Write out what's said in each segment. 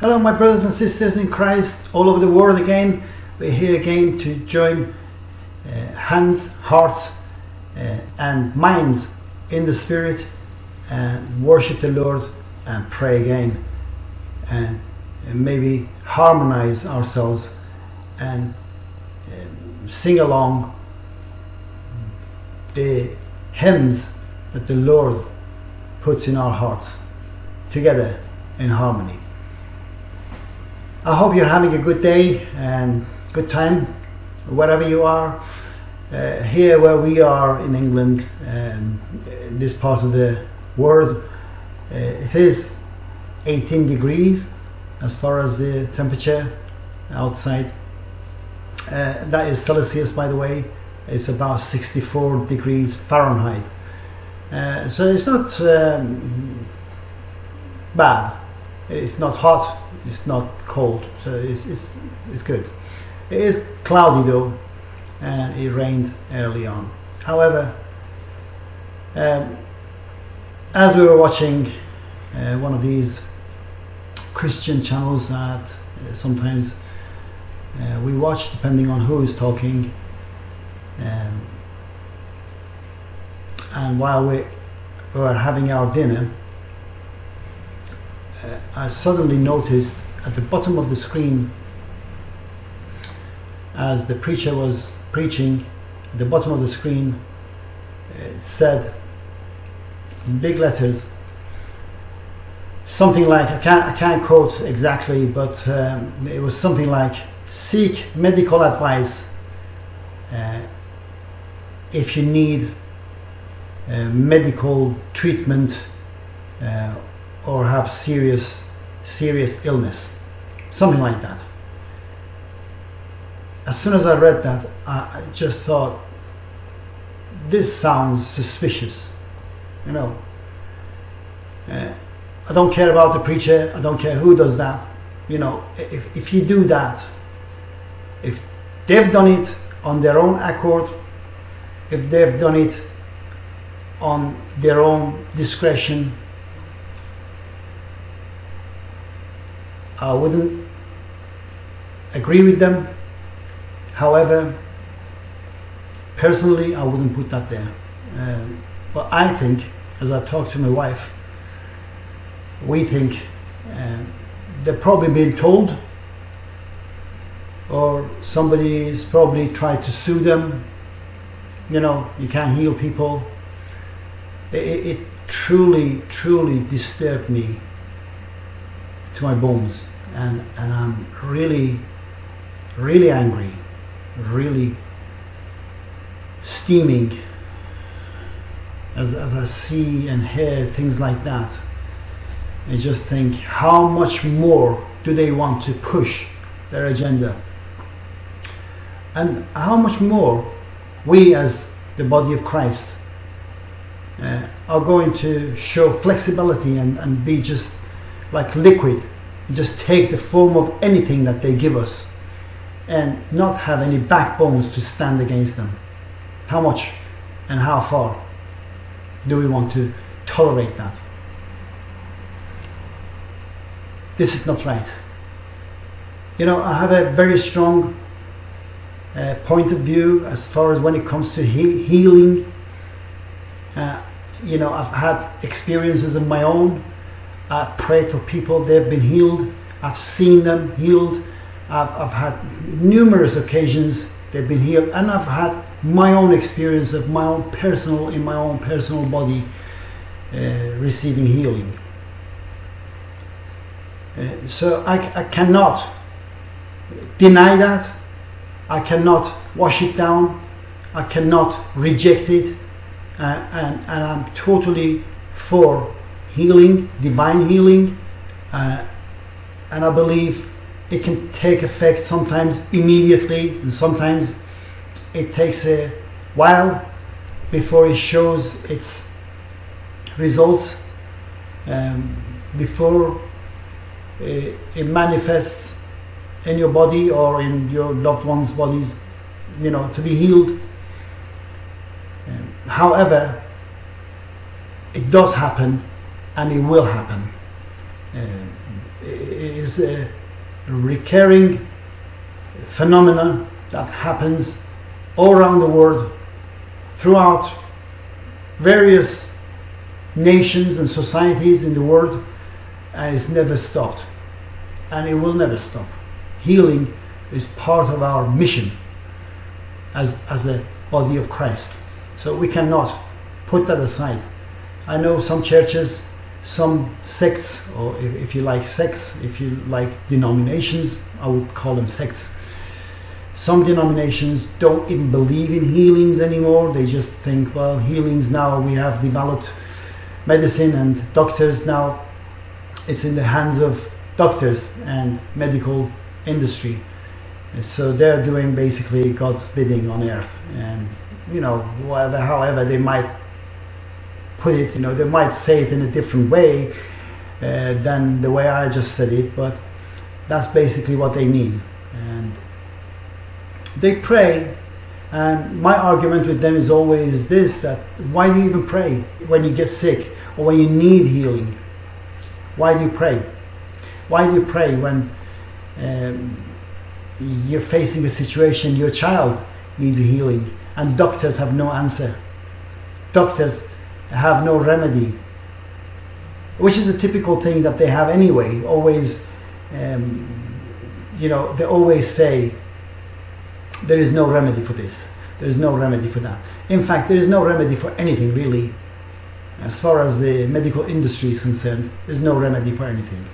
Hello, my brothers and sisters in Christ all over the world again. We're here again to join uh, hands, hearts, uh, and minds in the Spirit and worship the Lord and pray again and, maybe harmonize ourselves and um, sing along the hymns that the Lord puts in our hearts together in harmony. I hope you're having a good day and good time wherever you are. Uh, here, where we are in England, um, this part of the world, uh, it is 18 degrees as far as the temperature outside. Uh, that is Celsius, by the way. It's about 64 degrees Fahrenheit. Uh, so it's not um, bad. It's not hot it's not cold, so it's, it's, it's good. It is cloudy though, and it rained early on. However, um, as we were watching uh, one of these Christian channels that uh, sometimes uh, we watch, depending on who is talking, um, and while we were having our dinner, uh, I suddenly noticed at the bottom of the screen as the preacher was preaching at the bottom of the screen it said in big letters something like I can't, I can't quote exactly but um, it was something like seek medical advice uh, if you need uh, medical treatment uh, or have serious serious illness. Something like that. As soon as I read that I just thought this sounds suspicious you know. Uh, I don't care about the preacher I don't care who does that you know. If, if you do that if they've done it on their own accord if they've done it on their own discretion I wouldn't agree with them. However, personally, I wouldn't put that there. Uh, but I think, as I talk to my wife, we think uh, they've probably been told, or somebody's probably tried to sue them. You know, you can't heal people. It, it truly, truly disturbed me to my bones and and I'm really really angry really steaming as, as I see and hear things like that. I just think how much more do they want to push their agenda? And how much more we as the body of Christ uh, are going to show flexibility and, and be just like liquid just take the form of anything that they give us and not have any backbones to stand against them. How much and how far do we want to tolerate that? This is not right. You know, I have a very strong uh, point of view as far as when it comes to he healing. Uh, you know, I've had experiences of my own I prayed for people, they've been healed. I've seen them healed. I've, I've had numerous occasions they've been healed, and I've had my own experience of my own personal, in my own personal body, uh, receiving healing. Uh, so I, I cannot deny that. I cannot wash it down. I cannot reject it. Uh, and, and I'm totally for healing, divine healing, uh, and I believe it can take effect sometimes immediately, and sometimes it takes a while before it shows its results, um, before it, it manifests in your body or in your loved one's body, you know, to be healed. Um, however, it does happen and it will happen. Uh, is a recurring phenomena that happens all around the world throughout various nations and societies in the world and it's never stopped. And it will never stop. Healing is part of our mission as, as the body of Christ. So we cannot put that aside. I know some churches some sects or if, if you like sects if you like denominations I would call them sects. Some denominations don't even believe in healings anymore. They just think well healings now we have developed medicine and doctors now. It's in the hands of doctors and medical industry. So they're doing basically God's bidding on earth. And you know whatever however they might put it you know they might say it in a different way uh, than the way I just said it but that's basically what they mean. And they pray and my argument with them is always this that why do you even pray when you get sick or when you need healing? Why do you pray? Why do you pray when um, you're facing a situation your child needs healing and doctors have no answer? Doctors have no remedy which is a typical thing that they have anyway always um, you know they always say there is no remedy for this. There is no remedy for that. In fact there is no remedy for anything really. As far as the medical industry is concerned there's no remedy for anything.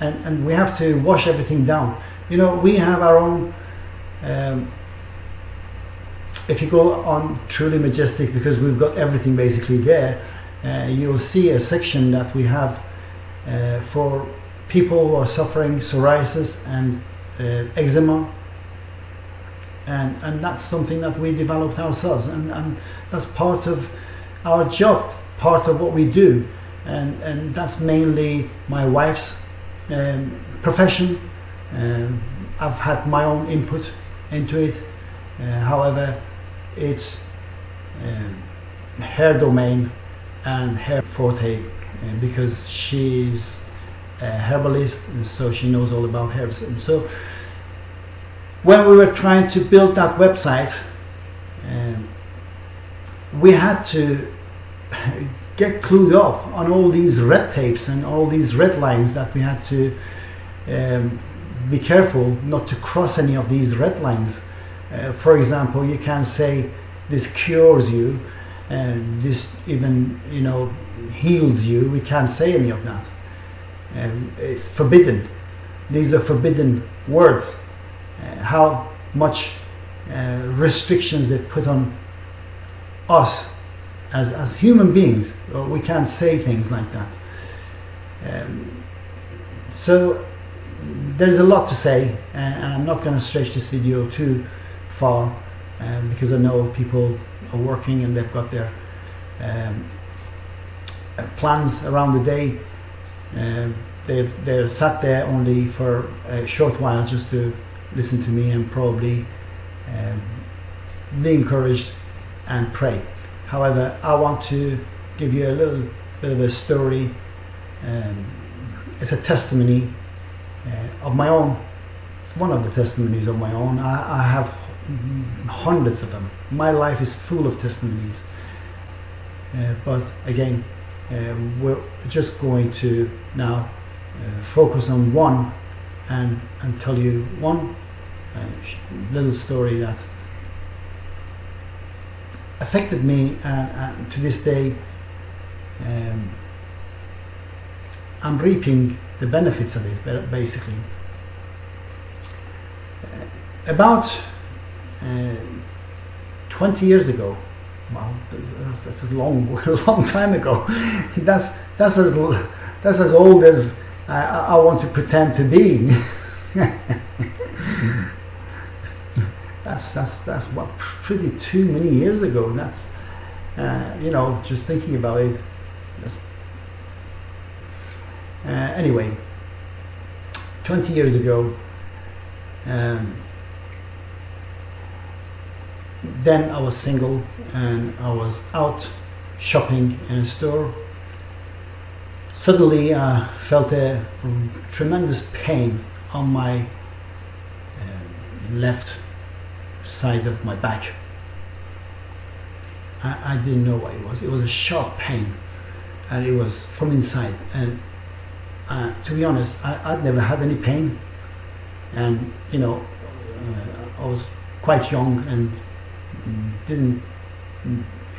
And and we have to wash everything down. You know we have our own um, if you go on truly majestic because we've got everything basically there uh, you'll see a section that we have uh, for people who are suffering psoriasis and uh, eczema. And and that's something that we developed ourselves and and that's part of our job part of what we do. And and that's mainly my wife's um, profession. Um, I've had my own input into it. Uh, however it's um, her domain and her forte uh, because she's a herbalist and so she knows all about herbs. And so when we were trying to build that website um, we had to get clued up on all these red tapes and all these red lines that we had to um, be careful not to cross any of these red lines uh, for example you can say this cures you and this even you know heals you. We can't say any of that. And it's forbidden. These are forbidden words. Uh, how much uh, restrictions they put on us as, as human beings. We can't say things like that. Um, so there's a lot to say and I'm not going to stretch this video too far um, because I know people are working and they've got their um, plans around the day. Um, they've they're sat there only for a short while just to listen to me and probably um, be encouraged and pray. However I want to give you a little bit of a story. Um, it's a testimony uh, of my own one of the testimonies of my own. I, I have hundreds of them. My life is full of testimonies. Uh, but again uh, we're just going to now uh, focus on one and and tell you one little story that affected me and, and to this day um, I'm reaping the benefits of it basically. Uh, about uh, 20 years ago well that's, that's a long long time ago. That's that's as that's as old as I, I want to pretend to be. That's that's that's what pretty too many years ago. That's uh, you know just thinking about it uh, anyway 20 years ago um, then I was single and I was out shopping in a store suddenly I felt a tremendous pain on my uh, left side of my back. I, I didn't know what it was. It was a sharp pain and it was from inside. And uh, to be honest, I, I'd never had any pain. And, you know, uh, I was quite young and didn't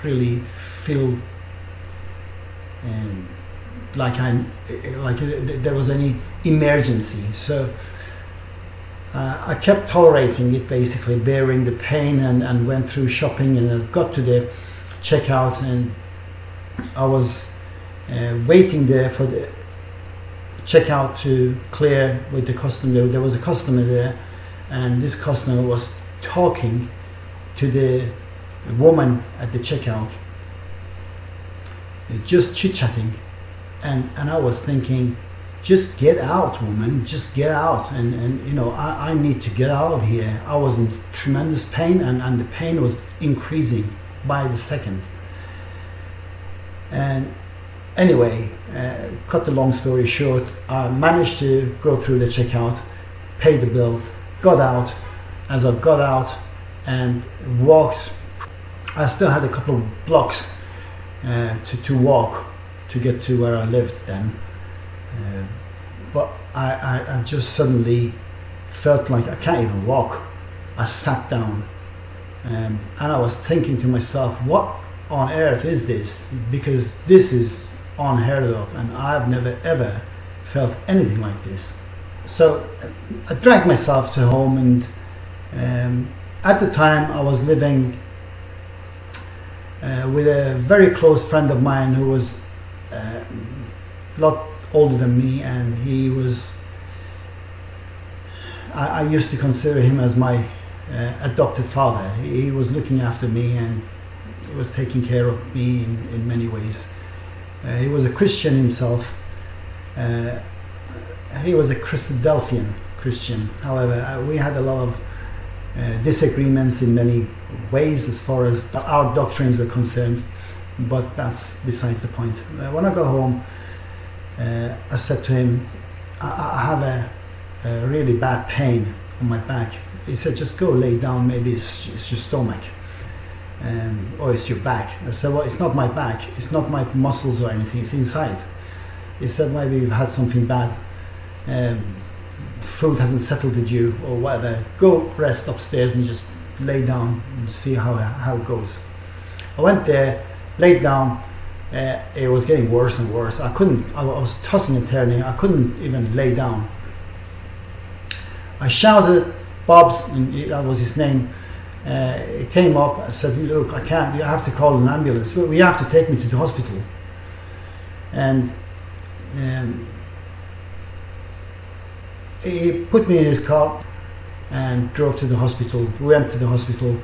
really feel um, like I'm like there was any emergency. So uh, I kept tolerating it, basically bearing the pain, and, and went through shopping, and I got to the checkout, and I was uh, waiting there for the checkout to clear with the customer. There was a customer there, and this customer was talking to the woman at the checkout, just chit chatting, and and I was thinking, just get out, woman, just get out, and and you know I, I need to get out of here. I was in tremendous pain, and and the pain was increasing by the second. And anyway, uh, cut the long story short, I managed to go through the checkout, pay the bill, got out. As I got out and walked, I still had a couple of blocks uh, to, to walk to get to where I lived then. Uh, but I, I, I just suddenly felt like I can't even walk. I sat down um, and I was thinking to myself, what on earth is this? Because this is unheard of and I've never ever felt anything like this. So I dragged myself to home and um, at the time I was living uh, with a very close friend of mine who was uh, a lot older than me and he was I, I used to consider him as my uh, adopted father. He, he was looking after me and he was taking care of me in, in many ways. Uh, he was a Christian himself. Uh, he was a Christadelphian Christian. However, uh, we had a lot of uh, disagreements in many ways as far as our doctrines were concerned, but that's besides the point. Uh, when I got home, uh, I said to him, I, I have a, a, really bad pain on my back. He said, just go lay down, maybe it's, it's your stomach um, or it's your back. I said, well, it's not my back, it's not my muscles or anything, it's inside. He said, maybe you've had something bad. Um, food hasn't settled with you or whatever. Go rest upstairs and just lay down and see how, how it goes. I went there, laid down. Uh, it was getting worse and worse. I couldn't, I was tossing and turning. I couldn't even lay down. I shouted, Bob's, that was his name, uh, it came up. I said, "Look, I can't. You have to call an ambulance. We have to take me to the hospital." And um, he put me in his car and drove to the hospital. We went to the hospital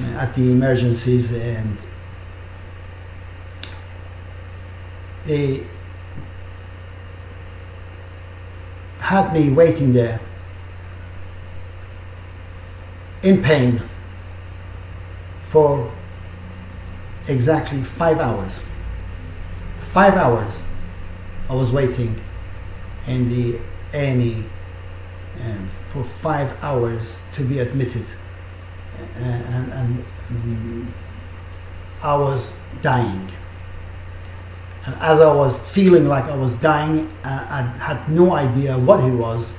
uh, at the emergencies, and they had me waiting there in pain for exactly five hours. Five hours I was waiting in the A&E um, for five hours to be admitted and, and, I was dying and as I was feeling like I was dying I, I had no idea what it was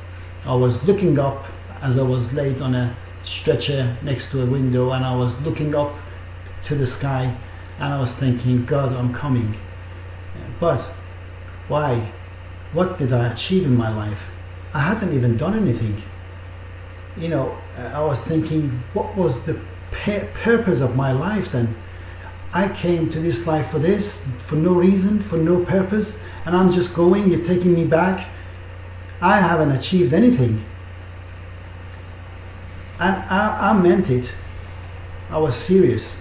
I was looking up as I was laid on a stretcher next to a window and I was looking up to the sky and I was thinking, God, I'm coming. But why? What did I achieve in my life? I hadn't even done anything. You know, uh, I was thinking, what was the purpose of my life then? I came to this life for this, for no reason, for no purpose, and I'm just going, you're taking me back. I haven't achieved anything. And I, I meant it. I was serious.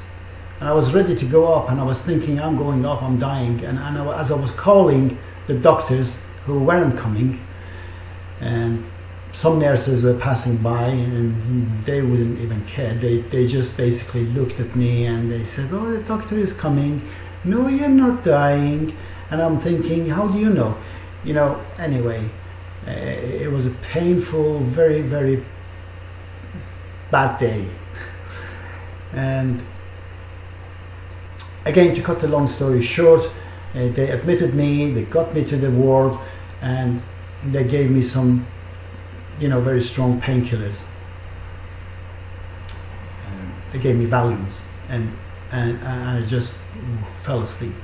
And I was ready to go up and I was thinking, I'm going up, I'm dying. And, and I, as I was calling the doctors who weren't coming, and some nurses were passing by and they wouldn't even care. They, they just basically looked at me and they said, oh, the doctor is coming. No, you're not dying. And I'm thinking, how do you know? You know, anyway, uh, it was a painful, very, very bad day. and again, to cut the long story short, uh, they admitted me, they got me to the ward, and they gave me some, you know, very strong painkillers. Um, they gave me Valiums, and, and, and I just fell asleep.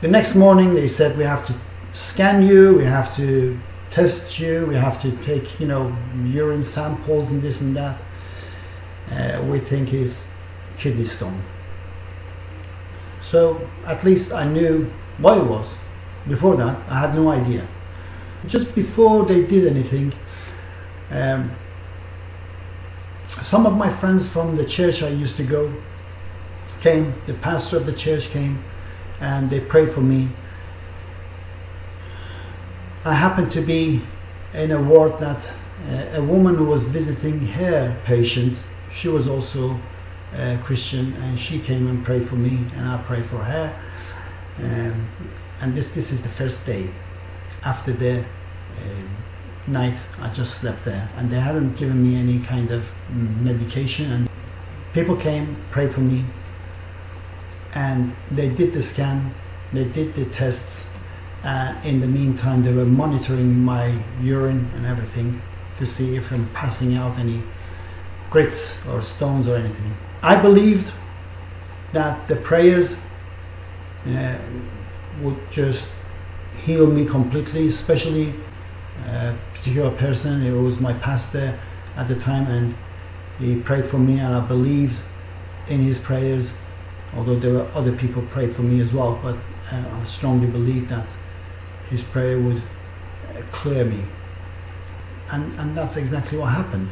The next morning, they said we have to scan you, we have to test you, we have to take, you know, urine samples and this and that. Uh, we think is kidney stone. So at least I knew what it was. Before that, I had no idea. Just before they did anything, um, some of my friends from the church I used to go came, the pastor of the church came, and they prayed for me. I happened to be in a ward that uh, a woman who was visiting her patient, she was also a Christian, and she came and prayed for me, and I prayed for her. Um, and this this is the first day after the uh, night I just slept there, and they hadn't given me any kind of medication. And people came, prayed for me, and they did the scan, they did the tests. Uh, in the meantime, they were monitoring my urine and everything to see if I'm passing out any grits or stones or anything. I believed that the prayers uh, would just heal me completely, especially a particular person. It was my pastor at the time, and he prayed for me, and I believed in his prayers. Although there were other people prayed for me as well, but uh, I strongly believed that his prayer would uh, clear me, and and that's exactly what happened.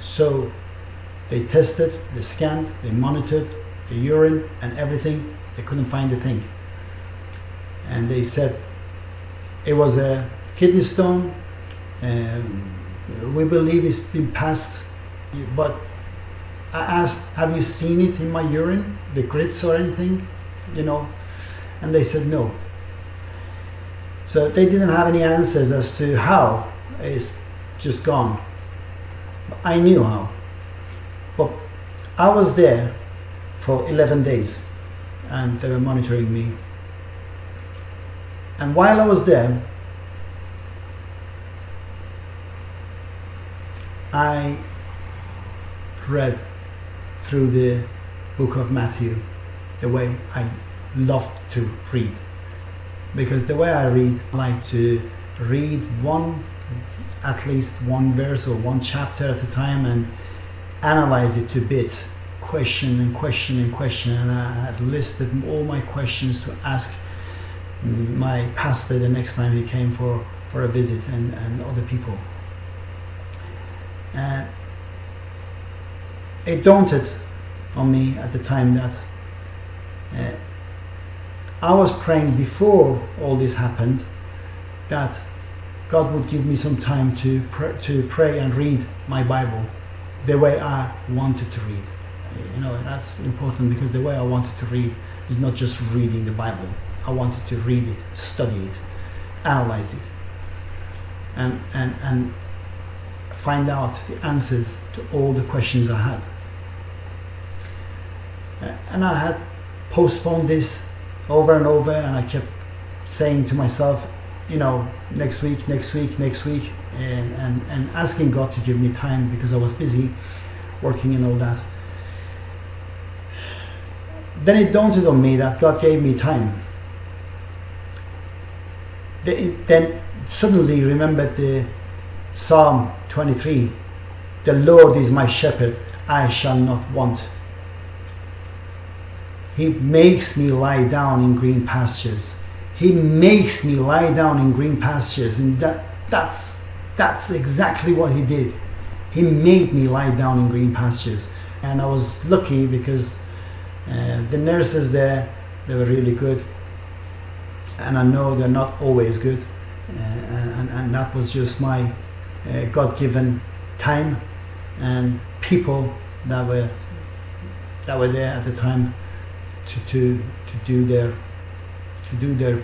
So they tested, they scanned, they monitored the urine and everything. They couldn't find a thing. And they said it was a kidney stone. Um, we believe it's been passed, but I asked, "Have you seen it in my urine, the grits or anything?" You know, and they said no. So they didn't have any answers as to how it's just gone. I knew how. I was there for 11 days and they were monitoring me. And while I was there, I read through the book of Matthew the way I love to read. Because the way I read, I like to read one, at least one verse or one chapter at a time and analyze it to bits, question and question and question. And I had listed all my questions to ask my pastor the next time he came for, for a visit and, and other people. And it daunted on me at the time that uh, I was praying before all this happened that God would give me some time to pray, to pray and read my Bible the way I wanted to read. You know, that's important because the way I wanted to read is not just reading the Bible. I wanted to read it, study it, analyze it, and, and, and find out the answers to all the questions I had. Uh, and I had postponed this over and over, and I kept saying to myself, you know, next week, next week, next week, and, and, and asking God to give me time because I was busy working and all that. Then it dawned on me that God gave me time. Then suddenly remembered the Psalm 23 The Lord is my shepherd, I shall not want. He makes me lie down in green pastures. He makes me lie down in green pastures, and that, that's that's exactly what he did. He made me lie down in green pastures. And I was lucky because uh, the nurses there, they were really good. And I know they're not always good. Uh, and, and that was just my uh, God given time and people that were that were there at the time to, to, to do their to do their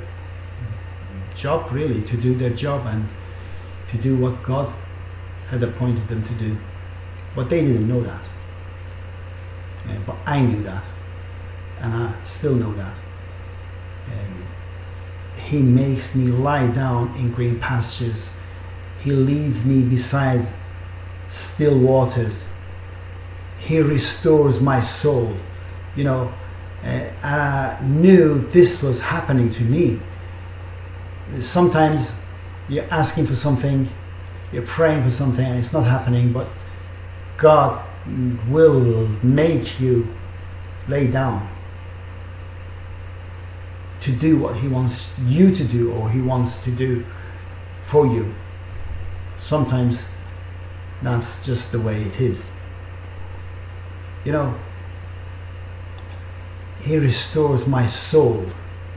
job really to do their job and to do what God had appointed them to do. But they didn't know that. Uh, but I knew that. And I still know that. Um, he makes me lie down in green pastures. He leads me beside still waters. He restores my soul. You know uh, and I knew this was happening to me. Sometimes you're asking for something you're praying for something and it's not happening but God will make you lay down to do what he wants you to do or he wants to do for you. Sometimes that's just the way it is. You know he restores my soul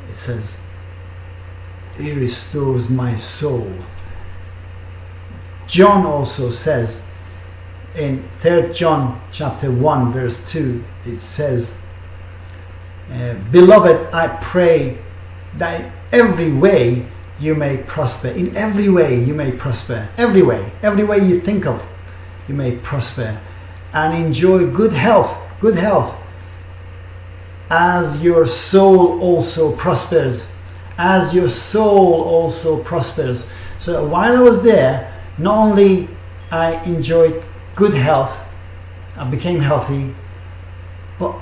it says he restores my soul. John also says in 3 john chapter 1 verse 2 it says uh, beloved i pray that every way you may prosper. In every way you may prosper. Every way. Every way you think of you may prosper and enjoy good health good health. As your soul also prospers as your soul also prospers so while i was there not only i enjoyed good health i became healthy but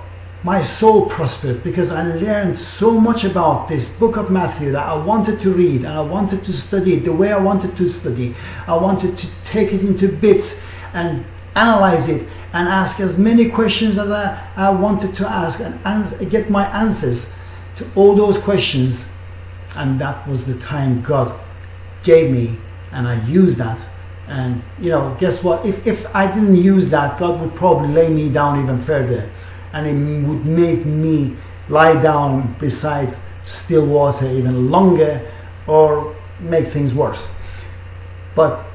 my soul prospered because i learned so much about this book of matthew that i wanted to read and i wanted to study it the way i wanted to study i wanted to take it into bits and analyze it and ask as many questions as I, I wanted to ask and get my answers to all those questions. And that was the time God gave me, and I used that. And you know, guess what? If, if I didn't use that, God would probably lay me down even further, and it would make me lie down beside still water even longer or make things worse. But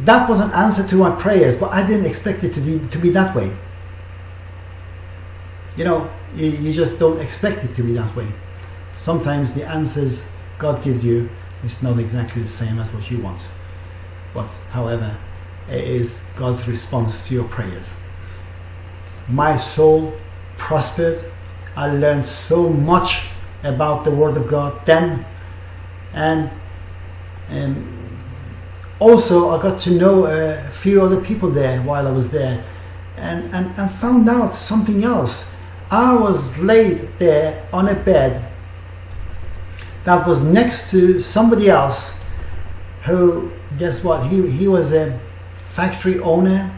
that was an answer to my prayers, but I didn't expect it to be, to be that way. You know, you, you just don't expect it to be that way. Sometimes the answers God gives you is not exactly the same as what you want. But, however, it is God's response to your prayers. My soul prospered. I learned so much about the Word of God then, and and also I got to know a few other people there while I was there and, and, and found out something else. I was laid there on a bed that was next to somebody else who, guess what, he, he was a factory owner.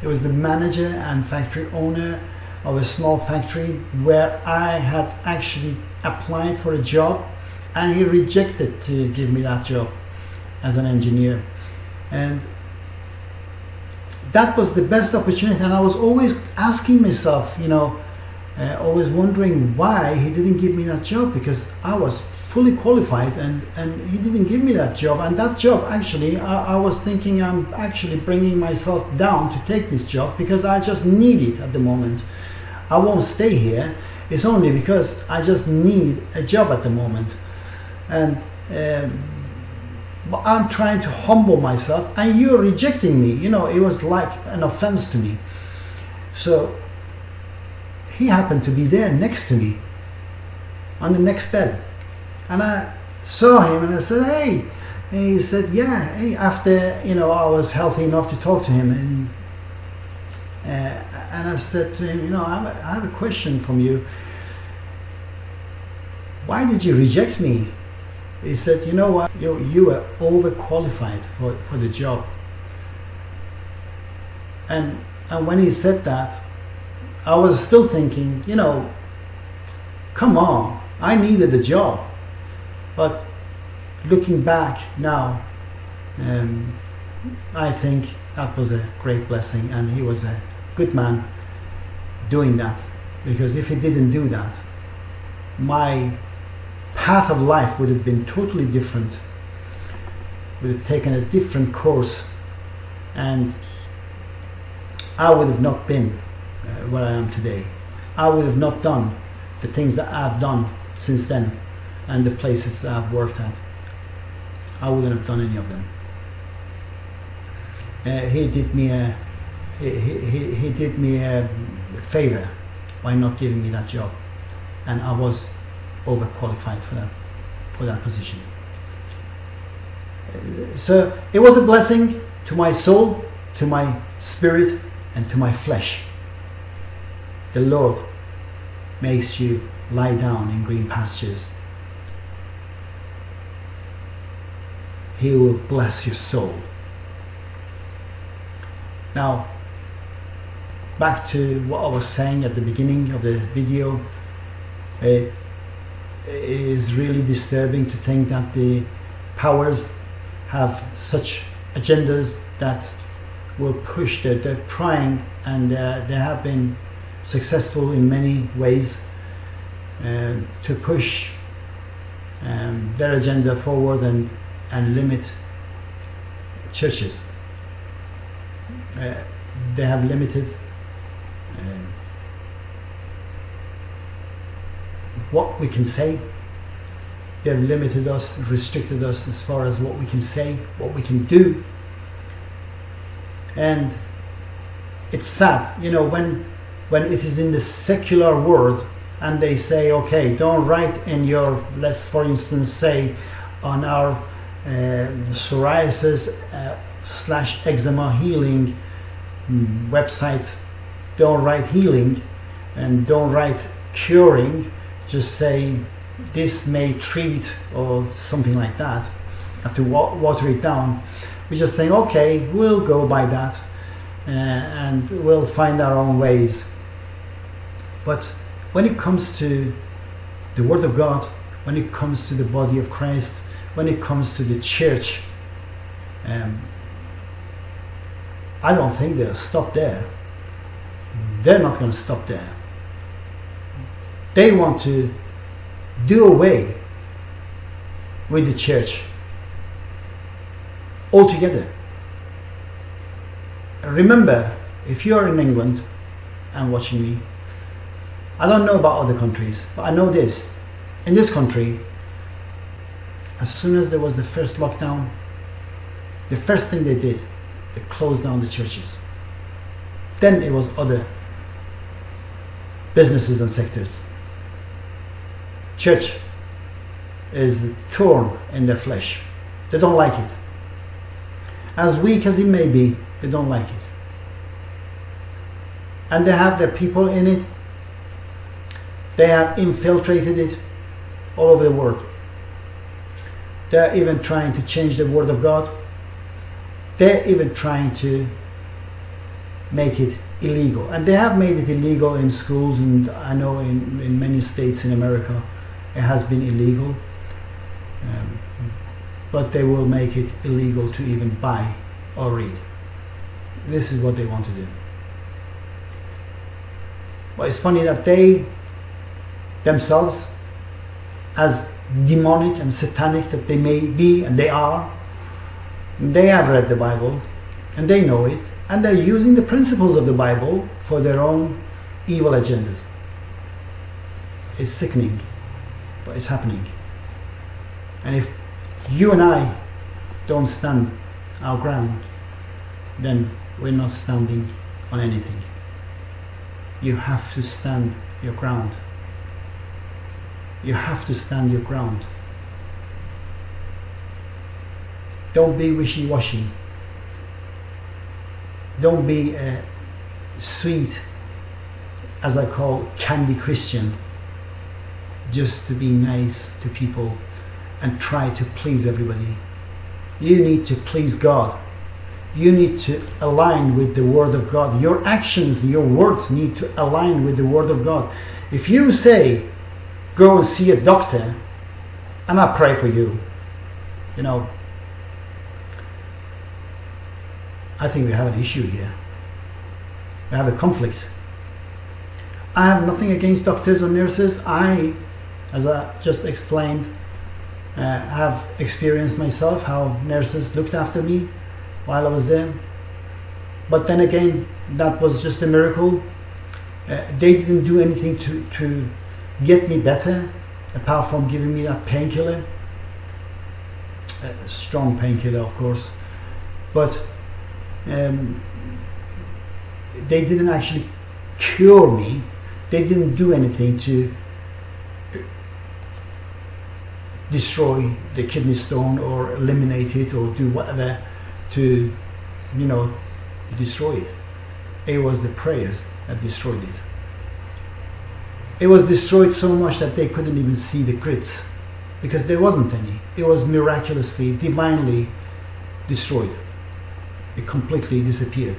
He was the manager and factory owner of a small factory where I had actually applied for a job and he rejected to give me that job as an engineer. And that was the best opportunity. And i was always asking myself you know uh, always wondering why he didn't give me that job because i was fully qualified and and he didn't give me that job and that job actually I, I was thinking i'm actually bringing myself down to take this job because i just need it at the moment i won't stay here it's only because i just need a job at the moment and um, I'm trying to humble myself and you're rejecting me. You know, it was like an offense to me. So he happened to be there next to me on the next bed. And I saw him and I said, hey. And he said, yeah. Hey, after, you know, I was healthy enough to talk to him. And, uh, and I said to him, you know, I have, a, I have a question from you. Why did you reject me? He said, you know what, you, you are overqualified for, for the job. And, and when he said that, I was still thinking, you know, come on, I needed the job. But looking back now, um, I think that was a great blessing, and he was a good man doing that. Because if he didn't do that, my path of life would have been totally different, would have taken a different course, and I would have not been uh, where I am today. I would have not done the things that I've done since then and the places I've worked at. I wouldn't have done any of them. Uh, he did me a he, he, he did me a favor by not giving me that job and I was overqualified for that for that position. So it was a blessing to my soul, to my spirit, and to my flesh. The Lord makes you lie down in green pastures. He will bless your soul. Now, back to what I was saying at the beginning of the video, it is really disturbing to think that the powers have such agendas that will push that they're trying and uh, they have been successful in many ways um, to push um, their agenda forward and, and limit churches. Uh, they have limited um, what we can say. They've limited us, restricted us as far as what we can say, what we can do. And it's sad, you know, when when it is in the secular world and they say, okay, don't write in your, let's for instance say on our uh, psoriasis uh, slash eczema healing website, don't write healing and don't write curing, just say this may treat or something like that. Have to water it down. We just think, okay, we'll go by that uh, and we'll find our own ways but when it comes to the Word of God, when it comes to the body of Christ, when it comes to the church, um, I don't think they'll stop there. They're not going to stop there. They want to do away with the church altogether. Remember, if you are in England and watching me, I don't know about other countries, but I know this. In this country, as soon as there was the first lockdown, the first thing they did, they closed down the churches. Then it was other businesses and sectors. Church is thorn in their flesh. They don't like it. As weak as it may be, they don't like it. And they have their people in it they have infiltrated it all over the world. They're even trying to change the word of God. They're even trying to make it illegal. And they have made it illegal in schools and I know in, in many states in America it has been illegal. Um, but they will make it illegal to even buy or read. This is what they want to do. But it's funny that they themselves as demonic and satanic that they may be and they are. They have read the bible and they know it and they're using the principles of the bible for their own evil agendas. It's sickening but it's happening. And if you and i don't stand our ground then we're not standing on anything. You have to stand your ground you have to stand your ground. Don't be wishy-washy. Don't be a sweet, as I call candy Christian, just to be nice to people and try to please everybody. You need to please God. You need to align with the Word of God. Your actions, your words need to align with the Word of God. If you say, go and see a doctor and I pray for you. You know, I think we have an issue here. We have a conflict. I have nothing against doctors or nurses. I, as I just explained, uh, have experienced myself how nurses looked after me while I was there. But then again, that was just a miracle. Uh, they didn't do anything to, to get me better apart from giving me that painkiller. A strong painkiller, of course. But um, they didn't actually cure me. They didn't do anything to destroy the kidney stone or eliminate it or do whatever to, you know, destroy it. It was the prayers that destroyed it. It was destroyed so much that they couldn't even see the crits because there wasn't any. It was miraculously, divinely destroyed. It completely disappeared.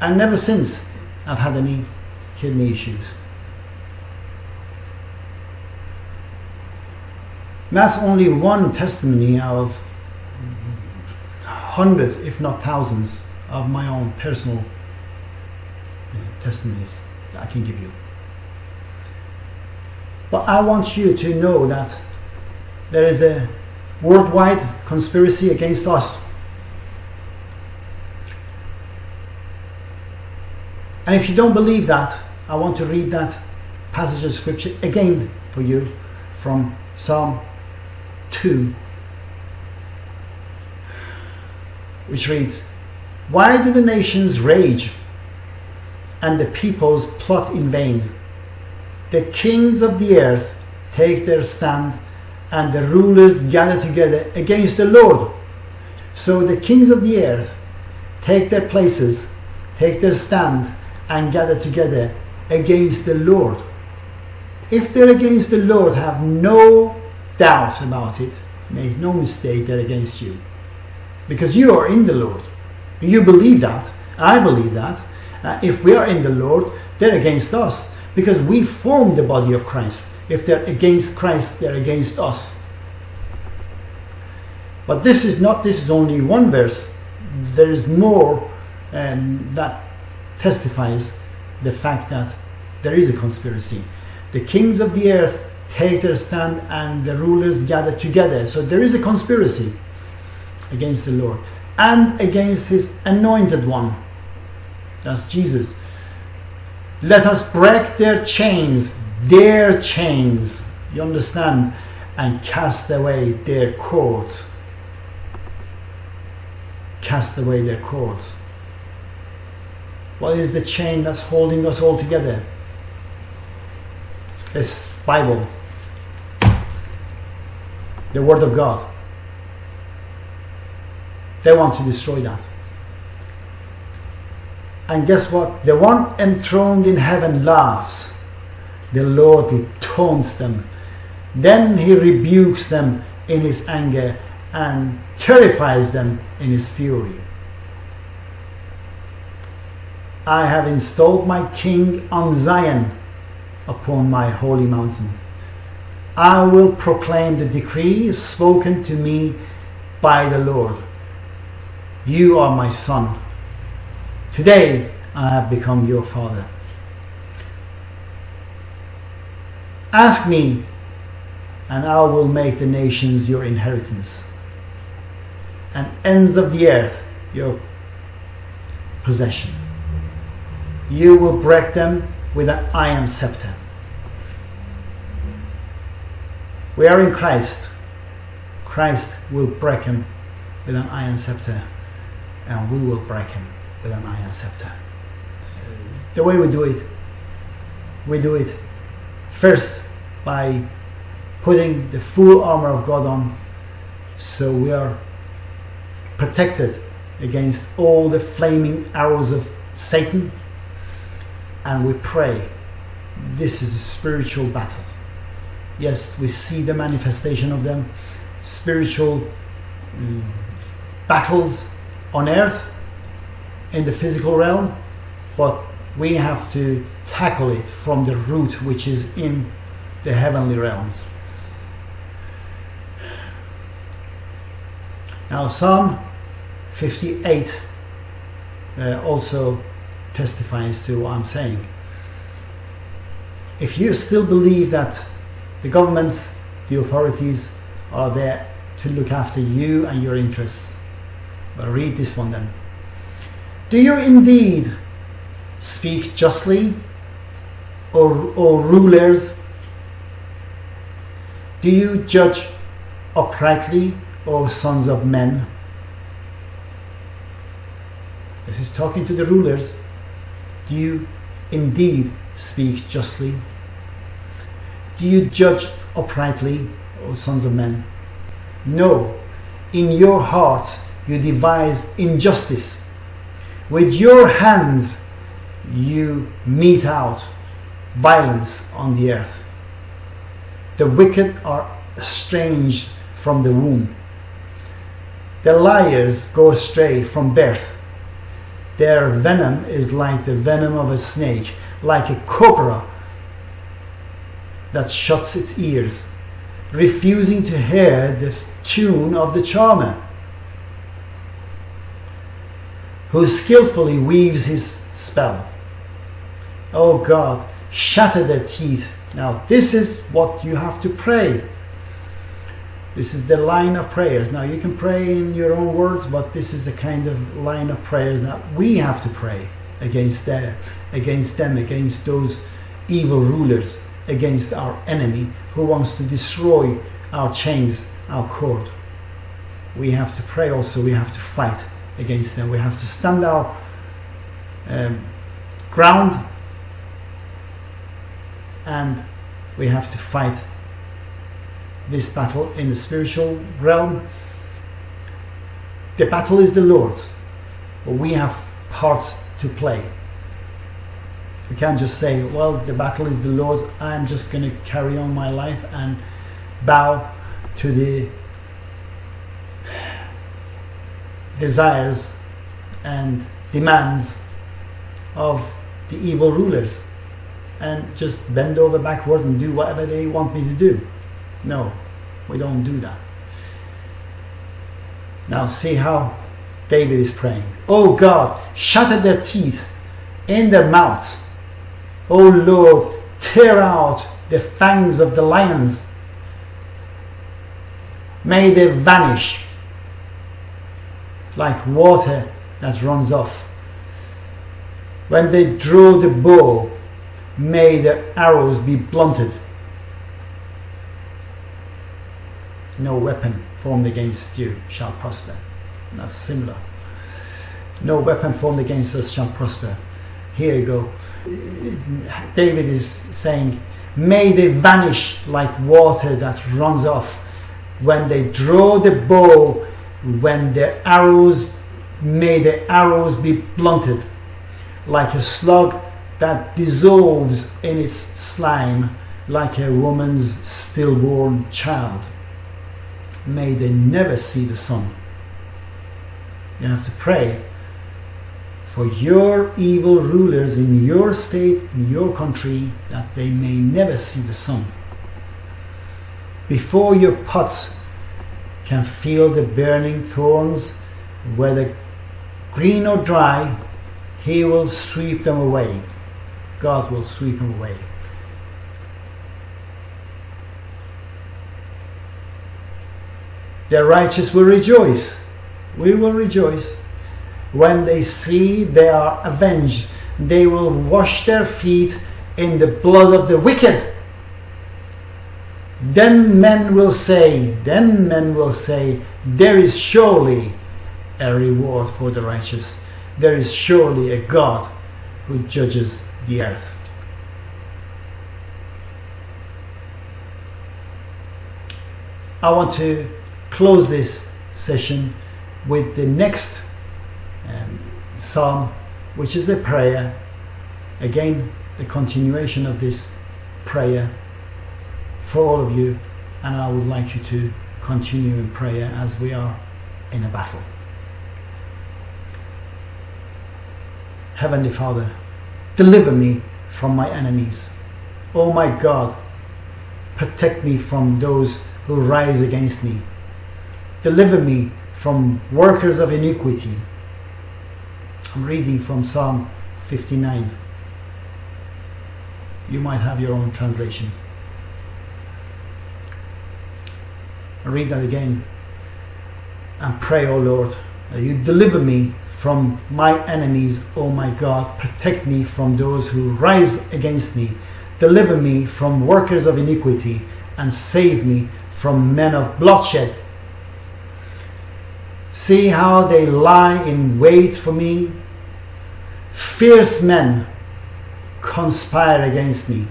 And never since I've had any kidney issues. That's only one testimony of hundreds, if not thousands, of my own personal uh, testimonies I can give you. But I want you to know that there is a worldwide conspiracy against us. And if you don't believe that, I want to read that passage of scripture again for you from Psalm 2, which reads, Why do the nations rage and the peoples plot in vain? The kings of the earth take their stand and the rulers gather together against the Lord. So the kings of the earth take their places, take their stand, and gather together against the Lord. If they're against the Lord, have no doubt about it. Make no mistake, they're against you. Because you are in the Lord. You believe that. I believe that. Uh, if we are in the Lord, they're against us. Because we form the body of Christ. If they're against Christ, they're against us. But this is not, this is only one verse. There is more um, that testifies the fact that there is a conspiracy. The kings of the earth take their stand and the rulers gather together. So there is a conspiracy against the Lord and against his anointed one. That's Jesus. Let us break their chains, their chains, you understand, and cast away their cords. Cast away their cords. What is the chain that's holding us all together? It's Bible, the Word of God. They want to destroy that. And guess what? The one enthroned in heaven laughs. The Lord taunts them. Then he rebukes them in his anger and terrifies them in his fury. I have installed my king on Zion upon my holy mountain. I will proclaim the decree spoken to me by the Lord. You are my son. Today I have become your father. Ask me, and I will make the nations your inheritance, and ends of the earth your possession. You will break them with an iron scepter. We are in Christ. Christ will break him with an iron scepter, and we will break him with an iron scepter. The way we do it, we do it first by putting the full armor of God on so we are protected against all the flaming arrows of Satan and we pray. This is a spiritual battle. Yes, we see the manifestation of them, spiritual um, battles on earth in the physical realm, but we have to tackle it from the root which is in the heavenly realms. Now, Psalm 58 uh, also testifies to what I'm saying. If you still believe that the governments, the authorities are there to look after you and your interests, but read this one then. Do you indeed speak justly, O, o rulers? Do you judge uprightly, O sons of men? This is talking to the rulers. Do you indeed speak justly? Do you judge uprightly, O sons of men? No, in your hearts you devise injustice. With your hands you mete out violence on the earth. The wicked are estranged from the womb. The liars go astray from birth. Their venom is like the venom of a snake, like a cobra that shuts its ears, refusing to hear the tune of the charmer, who skillfully weaves his spell. Oh God, shatter their teeth. Now, this is what you have to pray. This is the line of prayers. Now, you can pray in your own words, but this is the kind of line of prayers that we have to pray against their, against them, against those evil rulers, against our enemy who wants to destroy our chains, our cord. We have to pray also, we have to fight against them. We have to stand our um, ground and we have to fight this battle in the spiritual realm. The battle is the Lord's, but we have parts to play. We can't just say, well, the battle is the Lord's, I'm just going to carry on my life and bow to the desires and demands of the evil rulers and just bend over backward and do whatever they want me to do. No, we don't do that. Now see how David is praying. Oh God, shatter their teeth in their mouths. Oh Lord, tear out the fangs of the lions. May they vanish like water that runs off. When they draw the bow, may their arrows be blunted. No weapon formed against you shall prosper. That's similar. No weapon formed against us shall prosper. Here you go. David is saying, May they vanish like water that runs off. When they draw the bow, when their arrows, may their arrows be blunted like a slug that dissolves in its slime like a woman's stillborn child. May they never see the sun. You have to pray for your evil rulers in your state, in your country, that they may never see the sun. Before your pots can feel the burning thorns, whether green or dry, he will sweep them away. God will sweep them away. The righteous will rejoice. We will rejoice. When they see they are avenged, they will wash their feet in the blood of the wicked. Then men will say, then men will say, there is surely a reward for the righteous. There is surely a God who judges the earth. I want to close this session with the next um, psalm, which is a prayer. Again, the continuation of this prayer for all of you, and I would like you to continue in prayer as we are in a battle. Heavenly Father, Deliver me from my enemies. Oh my God, protect me from those who rise against me. Deliver me from workers of iniquity. I'm reading from Psalm 59. You might have your own translation. I read that again and pray, O oh Lord, that you deliver me from my enemies, O my God. Protect me from those who rise against me. Deliver me from workers of iniquity and save me from men of bloodshed. See how they lie in wait for me. Fierce men conspire against me.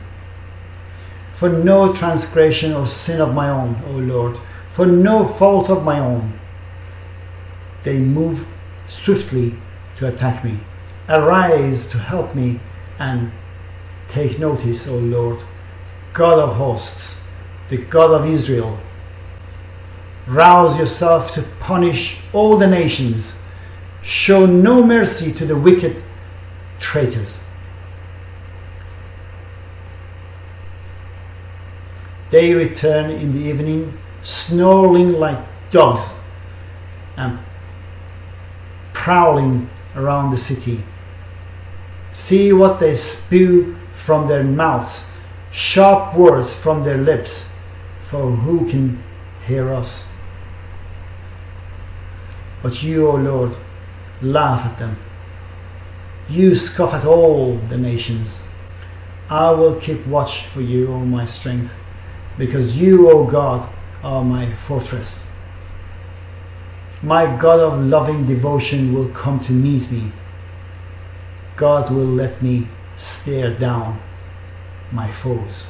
For no transgression or sin of my own, O Lord, for no fault of my own, they move swiftly to attack me. Arise to help me and take notice, O Lord, God of hosts, the God of Israel. Rouse yourself to punish all the nations. Show no mercy to the wicked traitors. They return in the evening, snarling like dogs and prowling around the city. See what they spew from their mouths, sharp words from their lips, for who can hear us? But you, O Lord, laugh at them. You scoff at all the nations. I will keep watch for you, O my strength, because you, O God, are my fortress. My God of loving devotion will come to meet me. God will let me stare down my foes.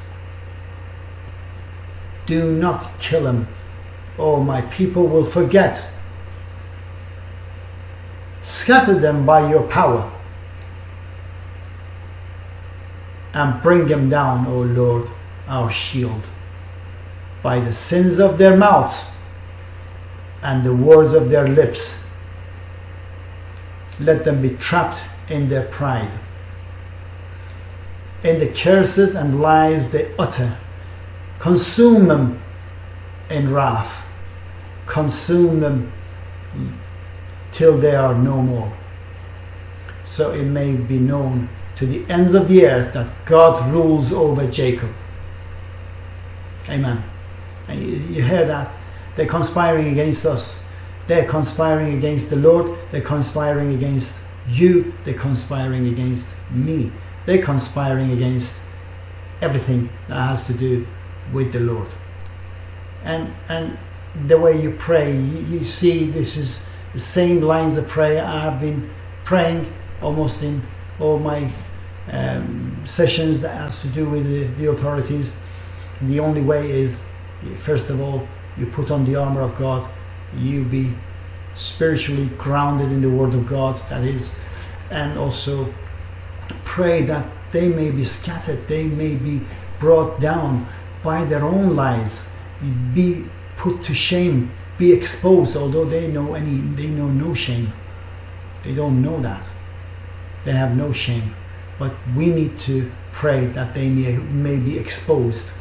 Do not kill him, or oh, my people will forget. Scatter them by your power and bring them down, O Lord, our shield, by the sins of their mouths and the words of their lips. Let them be trapped in their pride, in the curses and lies they utter. Consume them in wrath, consume them till they are no more. So it may be known to the ends of the earth that God rules over Jacob. Amen. And you, you hear that? They're conspiring against us. They're conspiring against the Lord. They're conspiring against you. They're conspiring against me. They're conspiring against everything that has to do with the Lord. And and the way you pray, you, you see this is the same lines of prayer I've been praying almost in all my um, sessions that has to do with the, the authorities. And the only way is, first of all, you put on the armor of God, you be spiritually grounded in the Word of God, that is, and also pray that they may be scattered, they may be brought down by their own lies, be put to shame, be exposed, although they know any they know no shame. They don't know that. They have no shame. But we need to pray that they may, may be exposed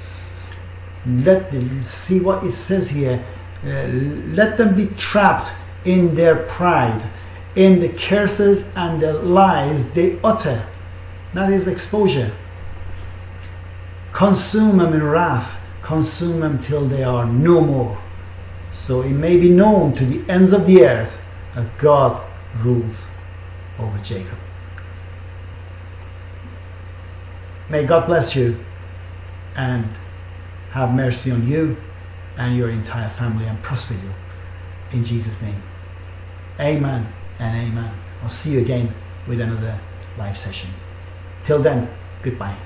let them see what it says here. Uh, let them be trapped in their pride in the curses and the lies they utter. That is exposure. Consume them in wrath. Consume them till they are no more. So it may be known to the ends of the earth that god rules over jacob. May god bless you and have mercy on you and your entire family and prosper you. In Jesus' name. Amen and amen. I'll see you again with another live session. Till then, goodbye.